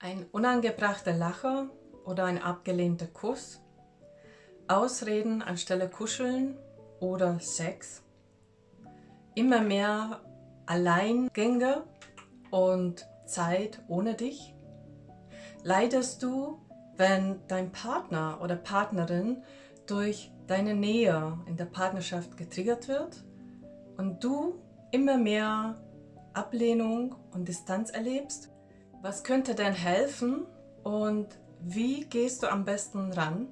Ein unangebrachter Lacher oder ein abgelehnter Kuss, Ausreden anstelle Kuscheln oder Sex, immer mehr Alleingänge und Zeit ohne dich? Leidest du, wenn dein Partner oder Partnerin durch deine Nähe in der Partnerschaft getriggert wird und du immer mehr Ablehnung und Distanz erlebst? Was könnte denn helfen und wie gehst du am besten ran?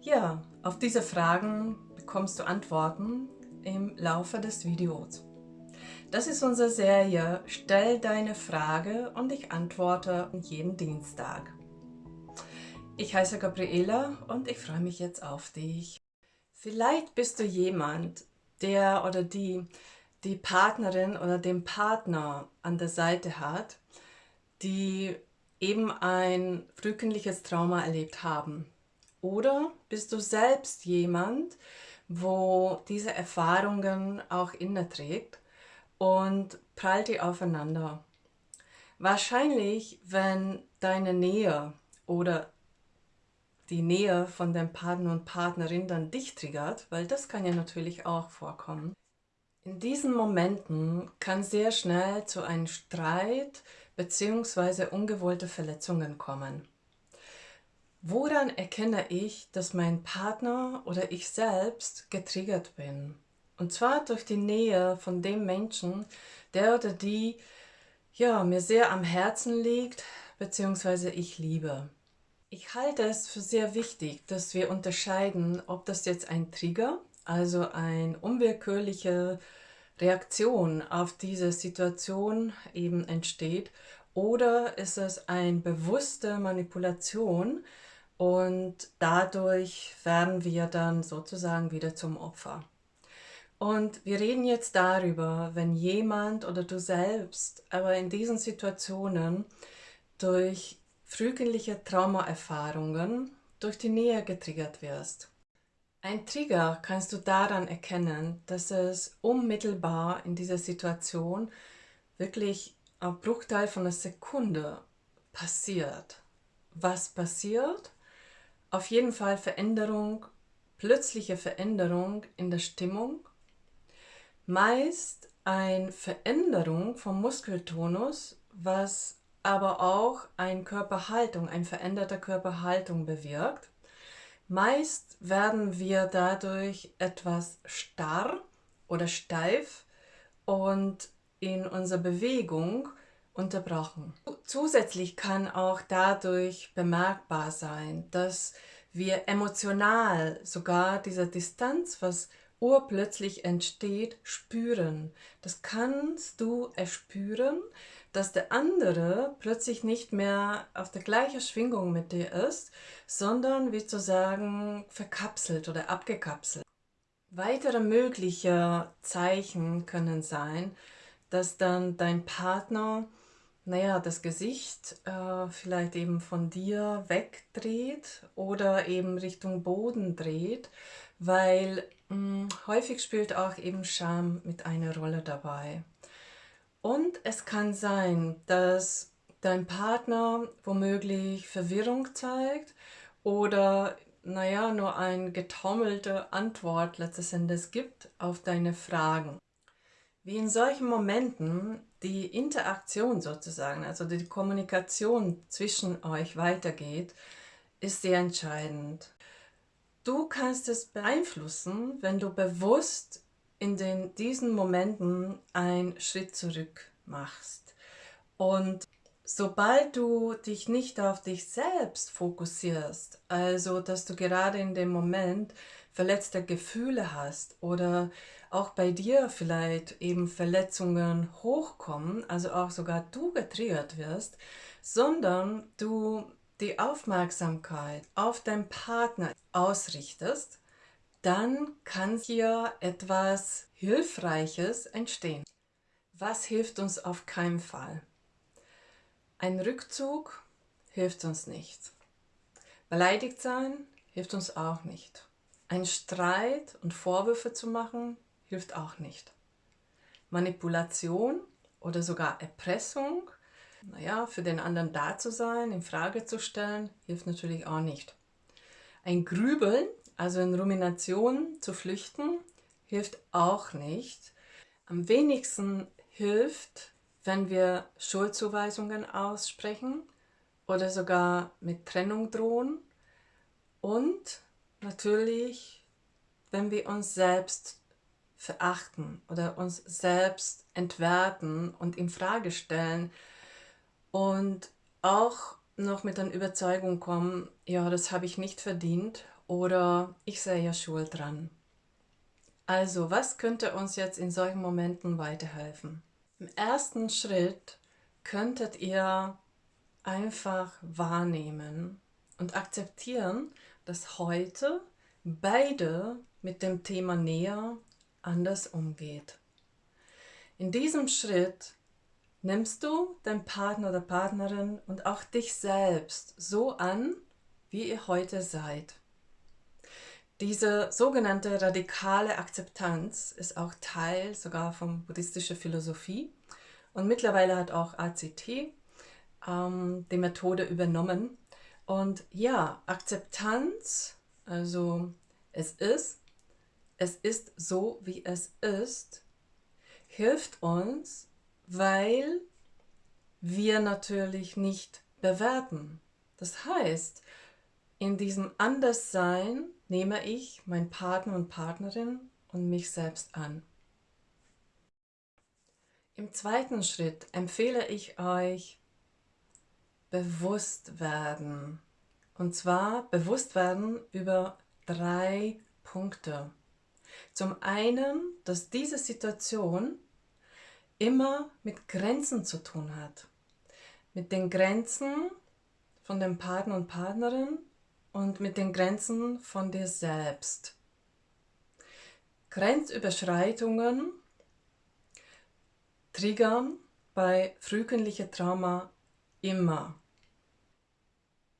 Ja, auf diese Fragen bekommst du Antworten im Laufe des Videos. Das ist unsere Serie Stell deine Frage und ich antworte jeden Dienstag. Ich heiße Gabriela und ich freue mich jetzt auf dich. Vielleicht bist du jemand, der oder die die Partnerin oder den Partner an der Seite hat, die eben ein frühkindliches Trauma erlebt haben. Oder bist du selbst jemand, wo diese Erfahrungen auch inne trägt und prallt die aufeinander. Wahrscheinlich, wenn deine Nähe oder die Nähe von dem Partner und Partnerin dann dich triggert, weil das kann ja natürlich auch vorkommen. In diesen Momenten kann sehr schnell zu einem Streit bzw. ungewollte Verletzungen kommen. Woran erkenne ich, dass mein Partner oder ich selbst getriggert bin? Und zwar durch die Nähe von dem Menschen, der oder die ja, mir sehr am Herzen liegt bzw. ich liebe. Ich halte es für sehr wichtig, dass wir unterscheiden, ob das jetzt ein Trigger, also eine unwillkürliche Reaktion auf diese Situation eben entsteht oder ist es eine bewusste Manipulation, und dadurch werden wir dann sozusagen wieder zum Opfer. Und wir reden jetzt darüber, wenn jemand oder du selbst aber in diesen Situationen durch frühkindliche Traumaerfahrungen durch die Nähe getriggert wirst. Ein Trigger kannst du daran erkennen, dass es unmittelbar in dieser Situation wirklich ein Bruchteil von einer Sekunde passiert. Was passiert? Auf jeden Fall Veränderung, plötzliche Veränderung in der Stimmung. Meist eine Veränderung vom Muskeltonus, was aber auch eine Körperhaltung, eine veränderte Körperhaltung bewirkt. Meist werden wir dadurch etwas starr oder steif und in unserer Bewegung unterbrochen. Zusätzlich kann auch dadurch bemerkbar sein, dass wir emotional sogar diese Distanz, was urplötzlich entsteht, spüren. Das kannst du erspüren, dass der andere plötzlich nicht mehr auf der gleichen Schwingung mit dir ist, sondern wie zu sagen verkapselt oder abgekapselt. Weitere mögliche Zeichen können sein, dass dann dein Partner naja, das Gesicht äh, vielleicht eben von dir wegdreht oder eben Richtung Boden dreht, weil mh, hm, häufig spielt auch eben Scham mit einer Rolle dabei. Und es kann sein, dass dein Partner womöglich Verwirrung zeigt oder naja, nur eine getaumelte Antwort letztes Endes gibt auf deine Fragen. Wie in solchen Momenten die Interaktion sozusagen, also die Kommunikation zwischen euch weitergeht, ist sehr entscheidend. Du kannst es beeinflussen, wenn du bewusst in den, diesen Momenten einen Schritt zurück machst. Und sobald du dich nicht auf dich selbst fokussierst, also dass du gerade in dem Moment verletzte Gefühle hast oder auch bei dir vielleicht eben Verletzungen hochkommen, also auch sogar du getriggert wirst, sondern du die Aufmerksamkeit auf deinen Partner ausrichtest, dann kann hier etwas Hilfreiches entstehen. Was hilft uns auf keinen Fall? Ein Rückzug hilft uns nicht. Beleidigt sein hilft uns auch nicht. Ein Streit und Vorwürfe zu machen, hilft auch nicht. Manipulation oder sogar Erpressung Naja, für den anderen da zu sein, in Frage zu stellen, hilft natürlich auch nicht. Ein Grübeln, also in Rumination zu flüchten, hilft auch nicht. Am wenigsten hilft, wenn wir Schuldzuweisungen aussprechen oder sogar mit Trennung drohen und natürlich, wenn wir uns selbst verachten oder uns selbst entwerten und in Frage stellen und auch noch mit der Überzeugung kommen, ja, das habe ich nicht verdient oder ich sei ja schuld dran. Also, was könnte uns jetzt in solchen Momenten weiterhelfen? Im ersten Schritt könntet ihr einfach wahrnehmen und akzeptieren, dass heute beide mit dem Thema näher anders umgeht. In diesem Schritt nimmst du deinen Partner oder Partnerin und auch dich selbst so an, wie ihr heute seid. Diese sogenannte radikale Akzeptanz ist auch Teil sogar von buddhistischer Philosophie und mittlerweile hat auch ACT ähm, die Methode übernommen. Und ja, Akzeptanz, also es ist, es ist so, wie es ist, hilft uns, weil wir natürlich nicht bewerten. Das heißt, in diesem Anderssein nehme ich meinen Partner und Partnerin und mich selbst an. Im zweiten Schritt empfehle ich euch bewusst werden. Und zwar bewusst werden über drei Punkte. Zum einen, dass diese Situation immer mit Grenzen zu tun hat. Mit den Grenzen von dem Partner und Partnerin und mit den Grenzen von dir selbst. Grenzüberschreitungen triggern bei frühkindlicher Trauma immer.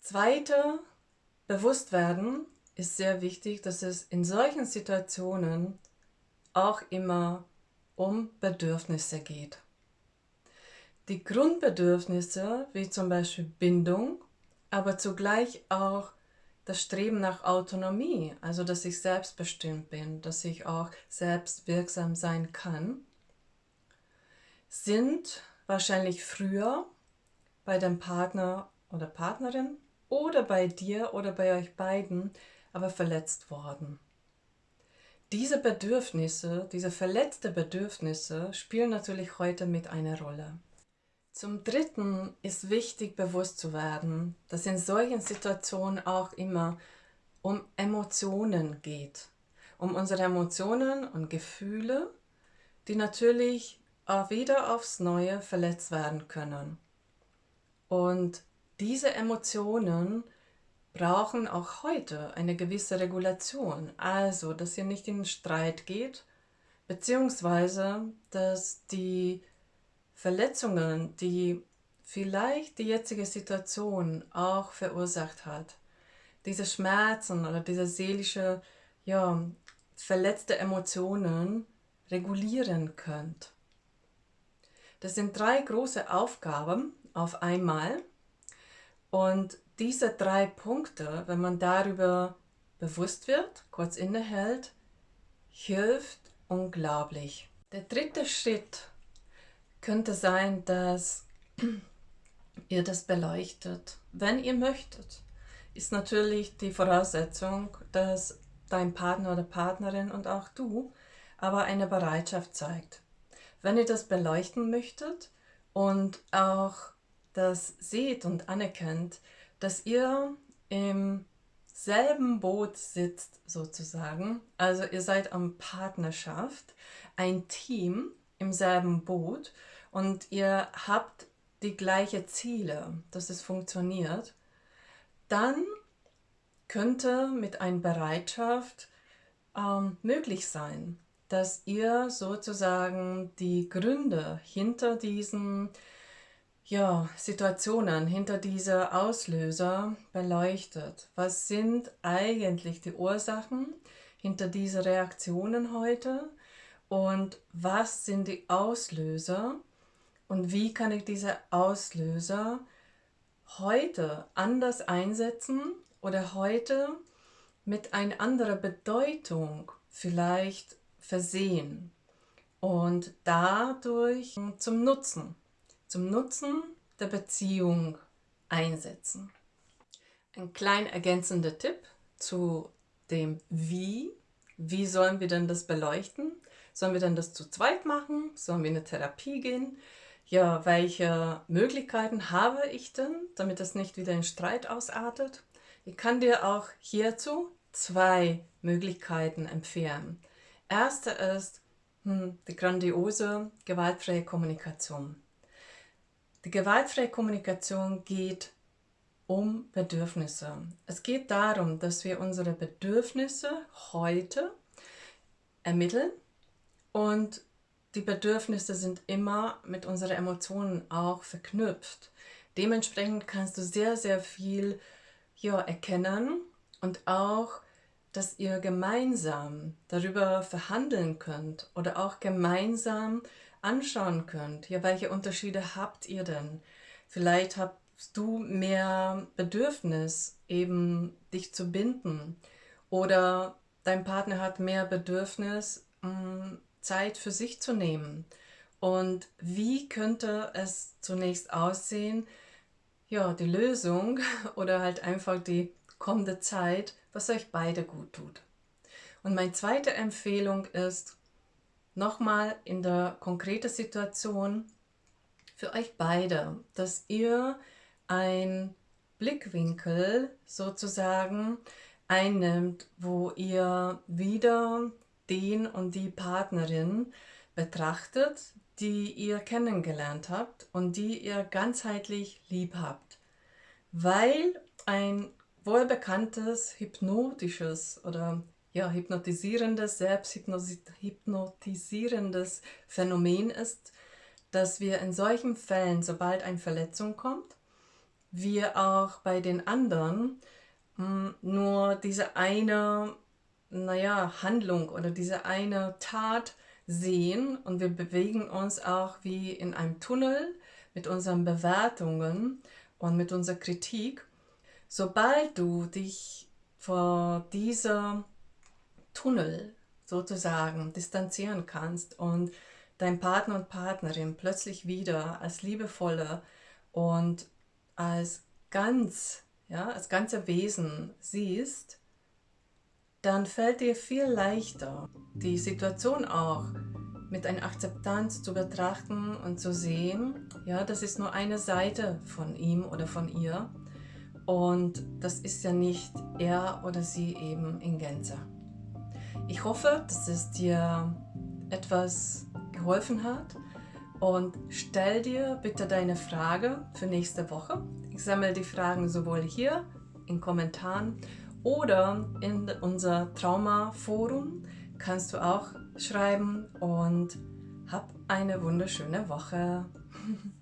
Zweiter, Bewusstwerden ist sehr wichtig, dass es in solchen Situationen auch immer um Bedürfnisse geht. Die Grundbedürfnisse, wie zum Beispiel Bindung, aber zugleich auch das Streben nach Autonomie, also dass ich selbstbestimmt bin, dass ich auch selbst wirksam sein kann, sind wahrscheinlich früher bei dem Partner oder Partnerin oder bei dir oder bei euch beiden aber verletzt worden. Diese Bedürfnisse, diese verletzte Bedürfnisse spielen natürlich heute mit einer Rolle. Zum Dritten ist wichtig bewusst zu werden, dass in solchen Situationen auch immer um Emotionen geht. Um unsere Emotionen und Gefühle, die natürlich auch wieder aufs Neue verletzt werden können. Und diese Emotionen brauchen auch heute eine gewisse Regulation. Also, dass ihr nicht in Streit geht, beziehungsweise, dass die Verletzungen, die vielleicht die jetzige Situation auch verursacht hat, diese Schmerzen oder diese seelische, ja, verletzte Emotionen regulieren könnt. Das sind drei große Aufgaben auf einmal und diese drei Punkte, wenn man darüber bewusst wird, kurz innehält, hilft unglaublich. Der dritte Schritt könnte sein, dass ihr das beleuchtet, wenn ihr möchtet. Ist natürlich die Voraussetzung, dass dein Partner oder Partnerin und auch du aber eine Bereitschaft zeigt. Wenn ihr das beleuchten möchtet und auch das seht und anerkennt, dass ihr im selben Boot sitzt sozusagen, also ihr seid am Partnerschaft, ein Team im selben Boot und ihr habt die gleichen Ziele, dass es funktioniert, dann könnte mit einer Bereitschaft ähm, möglich sein, dass ihr sozusagen die Gründe hinter diesen ja, Situationen, hinter dieser Auslöser beleuchtet. Was sind eigentlich die Ursachen hinter diesen Reaktionen heute und was sind die Auslöser, und wie kann ich diese Auslöser heute anders einsetzen oder heute mit einer anderen Bedeutung vielleicht versehen und dadurch zum Nutzen, zum Nutzen der Beziehung einsetzen. Ein klein ergänzender Tipp zu dem Wie. Wie sollen wir denn das beleuchten? Sollen wir denn das zu zweit machen? Sollen wir in eine Therapie gehen? Ja, welche Möglichkeiten habe ich denn, damit das nicht wieder in Streit ausartet? Ich kann dir auch hierzu zwei Möglichkeiten empfehlen. Erste ist hm, die grandiose gewaltfreie Kommunikation. Die gewaltfreie Kommunikation geht um Bedürfnisse. Es geht darum, dass wir unsere Bedürfnisse heute ermitteln und die Bedürfnisse sind immer mit unseren Emotionen auch verknüpft. Dementsprechend kannst du sehr, sehr viel ja, erkennen und auch, dass ihr gemeinsam darüber verhandeln könnt oder auch gemeinsam anschauen könnt. Ja, welche Unterschiede habt ihr denn? Vielleicht hast du mehr Bedürfnis, eben dich zu binden oder dein Partner hat mehr Bedürfnis, mm, Zeit für sich zu nehmen. Und wie könnte es zunächst aussehen, ja, die Lösung oder halt einfach die kommende Zeit, was euch beide gut tut. Und meine zweite Empfehlung ist, nochmal in der konkreten Situation für euch beide, dass ihr ein Blickwinkel sozusagen einnimmt, wo ihr wieder den und die Partnerin betrachtet, die ihr kennengelernt habt und die ihr ganzheitlich lieb habt. Weil ein wohlbekanntes hypnotisches oder ja, hypnotisierendes, selbsthypnotisierendes Phänomen ist, dass wir in solchen Fällen, sobald eine Verletzung kommt, wir auch bei den anderen mh, hm, nur diese eine, naja, Handlung oder diese eine Tat sehen und wir bewegen uns auch wie in einem Tunnel mit unseren Bewertungen und mit unserer Kritik. Sobald du dich vor dieser Tunnel sozusagen distanzieren kannst und dein Partner und Partnerin plötzlich wieder als liebevolle und als ganz, ja, als ganze Wesen siehst, dann fällt dir viel leichter, die Situation auch mit einer Akzeptanz zu betrachten und zu sehen, ja, das ist nur eine Seite von ihm oder von ihr und das ist ja nicht er oder sie eben in Gänze. Ich hoffe, dass es dir etwas geholfen hat und stell dir bitte deine Frage für nächste Woche. Ich sammle die Fragen sowohl hier in Kommentaren oder in unser Trauma-Forum kannst du auch schreiben und hab eine wunderschöne Woche.